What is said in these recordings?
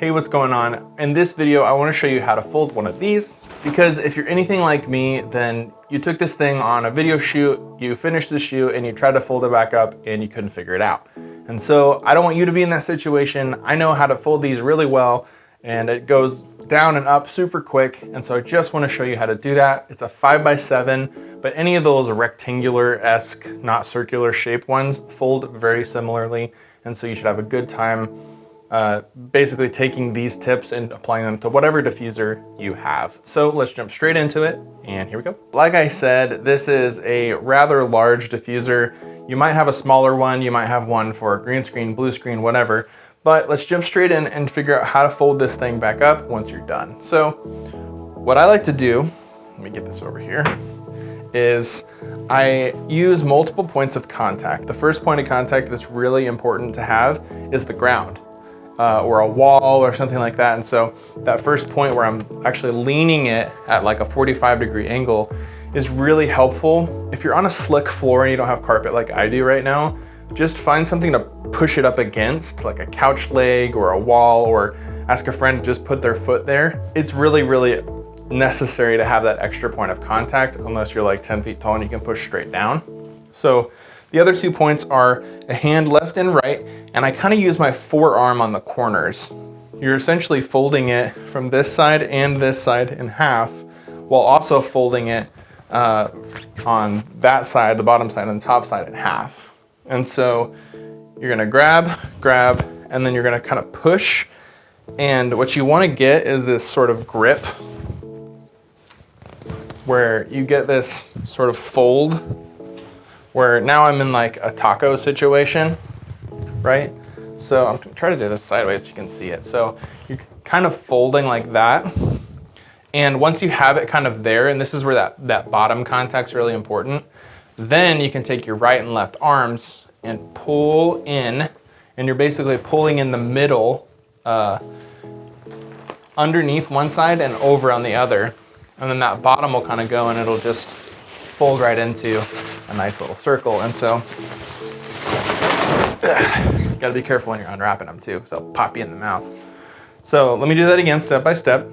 Hey, what's going on? In this video, I wanna show you how to fold one of these because if you're anything like me, then you took this thing on a video shoot, you finished the shoot and you tried to fold it back up and you couldn't figure it out. And so I don't want you to be in that situation. I know how to fold these really well and it goes down and up super quick. And so I just wanna show you how to do that. It's a five by seven, but any of those rectangular-esque, not circular shape ones fold very similarly. And so you should have a good time uh, basically taking these tips and applying them to whatever diffuser you have. So let's jump straight into it and here we go. Like I said, this is a rather large diffuser. You might have a smaller one, you might have one for green screen, blue screen, whatever, but let's jump straight in and figure out how to fold this thing back up once you're done. So what I like to do, let me get this over here, is I use multiple points of contact. The first point of contact that's really important to have is the ground uh, or a wall or something like that. And so that first point where I'm actually leaning it at like a 45 degree angle is really helpful. If you're on a slick floor and you don't have carpet like I do right now, just find something to push it up against, like a couch leg or a wall, or ask a friend to just put their foot there. It's really, really necessary to have that extra point of contact unless you're like 10 feet tall and you can push straight down. So the other two points are a hand left and right, and I kind of use my forearm on the corners. You're essentially folding it from this side and this side in half, while also folding it uh, on that side, the bottom side, and the top side in half. And so you're gonna grab, grab, and then you're gonna kind of push. And what you wanna get is this sort of grip where you get this sort of fold where now I'm in like a taco situation, right? So I'm trying to do this sideways so you can see it. So you're kind of folding like that. And once you have it kind of there, and this is where that, that bottom contact's really important, then you can take your right and left arms and pull in, and you're basically pulling in the middle uh, underneath one side and over on the other. And then that bottom will kind of go and it'll just fold right into a nice little circle. And so, gotta be careful when you're unwrapping them too, so pop you in the mouth. So let me do that again, step by step.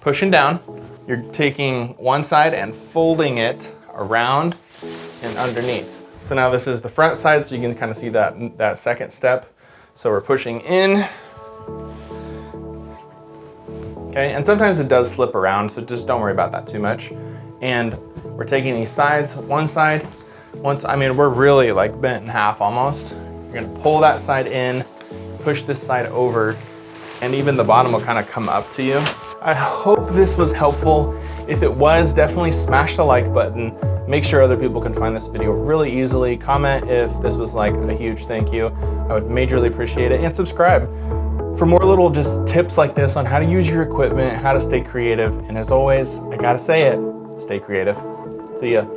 Pushing down, you're taking one side and folding it around and underneath. So now this is the front side, so you can kind of see that, that second step. So we're pushing in. Okay, and sometimes it does slip around, so just don't worry about that too much. And we're taking these sides, one side, once, I mean, we're really like bent in half almost. You're gonna pull that side in, push this side over, and even the bottom will kind of come up to you. I hope this was helpful. If it was, definitely smash the like button. Make sure other people can find this video really easily. Comment if this was like a huge thank you. I would majorly appreciate it. And subscribe for more little just tips like this on how to use your equipment, how to stay creative. And as always, I gotta say it, stay creative. See ya.